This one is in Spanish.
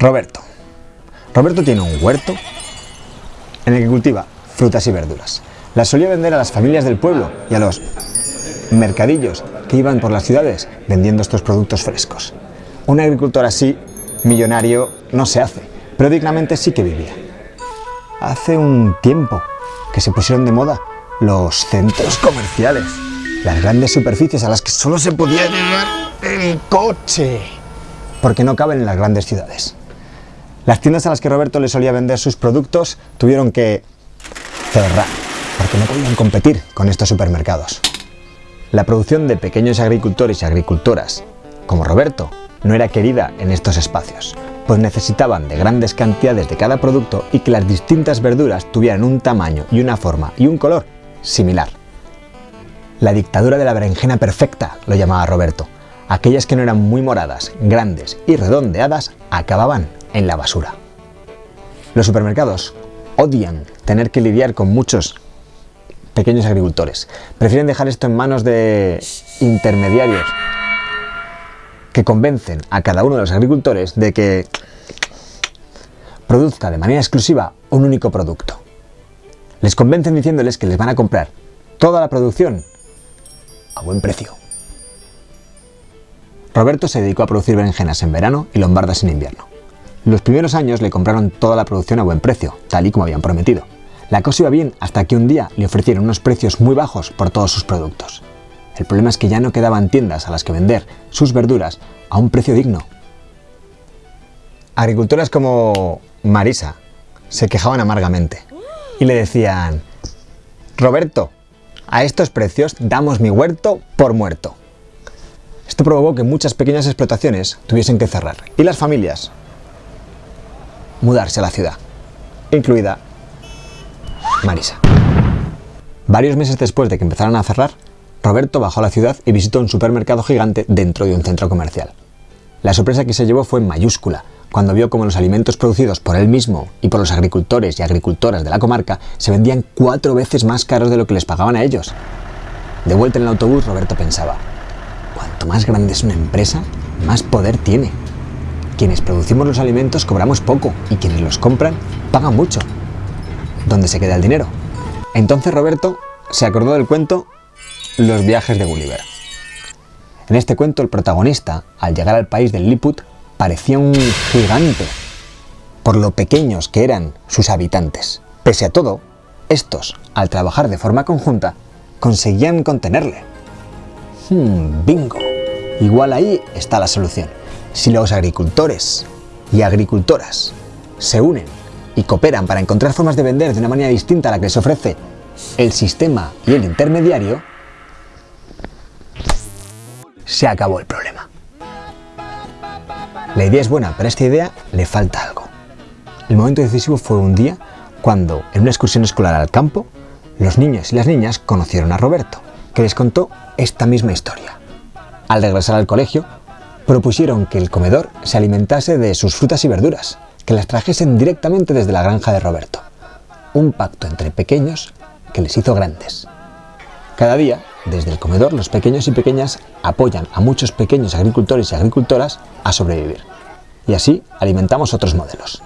Roberto. Roberto tiene un huerto en el que cultiva frutas y verduras. Las solía vender a las familias del pueblo y a los mercadillos que iban por las ciudades vendiendo estos productos frescos. Un agricultor así, millonario, no se hace, pero dignamente sí que vivía. Hace un tiempo que se pusieron de moda los centros comerciales, las grandes superficies a las que solo se podía llegar en coche, porque no caben en las grandes ciudades. Las tiendas a las que Roberto le solía vender sus productos tuvieron que cerrar, porque no podían competir con estos supermercados. La producción de pequeños agricultores y agricultoras, como Roberto, no era querida en estos espacios, pues necesitaban de grandes cantidades de cada producto y que las distintas verduras tuvieran un tamaño y una forma y un color similar. La dictadura de la berenjena perfecta, lo llamaba Roberto. Aquellas que no eran muy moradas, grandes y redondeadas acababan en la basura. Los supermercados odian tener que lidiar con muchos pequeños agricultores. Prefieren dejar esto en manos de intermediarios que convencen a cada uno de los agricultores de que produzca de manera exclusiva un único producto. Les convencen diciéndoles que les van a comprar toda la producción a buen precio. Roberto se dedicó a producir berenjenas en verano y lombardas en invierno. Los primeros años le compraron toda la producción a buen precio, tal y como habían prometido. La cosa iba bien hasta que un día le ofrecieron unos precios muy bajos por todos sus productos. El problema es que ya no quedaban tiendas a las que vender sus verduras a un precio digno. Agricultoras como Marisa se quejaban amargamente y le decían, Roberto, a estos precios damos mi huerto por muerto. Esto provocó que muchas pequeñas explotaciones tuviesen que cerrar y las familias mudarse a la ciudad, incluida Marisa. Varios meses después de que empezaran a cerrar, Roberto bajó a la ciudad y visitó un supermercado gigante dentro de un centro comercial. La sorpresa que se llevó fue mayúscula, cuando vio cómo los alimentos producidos por él mismo y por los agricultores y agricultoras de la comarca se vendían cuatro veces más caros de lo que les pagaban a ellos. De vuelta en el autobús, Roberto pensaba, cuanto más grande es una empresa, más poder tiene. Quienes producimos los alimentos cobramos poco y quienes los compran pagan mucho. ¿Dónde se queda el dinero? Entonces Roberto se acordó del cuento Los viajes de Gulliver. En este cuento el protagonista, al llegar al país del Liput, parecía un gigante, por lo pequeños que eran sus habitantes. Pese a todo, estos, al trabajar de forma conjunta, conseguían contenerle. Hmm, bingo. Igual ahí está la solución. Si los agricultores y agricultoras se unen y cooperan para encontrar formas de vender de una manera distinta a la que les ofrece el sistema y el intermediario, se acabó el problema. La idea es buena, pero a esta idea le falta algo. El momento decisivo fue un día cuando, en una excursión escolar al campo, los niños y las niñas conocieron a Roberto, que les contó esta misma historia. Al regresar al colegio, propusieron que el comedor se alimentase de sus frutas y verduras, que las trajesen directamente desde la granja de Roberto. Un pacto entre pequeños que les hizo grandes. Cada día, desde el comedor, los pequeños y pequeñas apoyan a muchos pequeños agricultores y agricultoras a sobrevivir. Y así alimentamos otros modelos.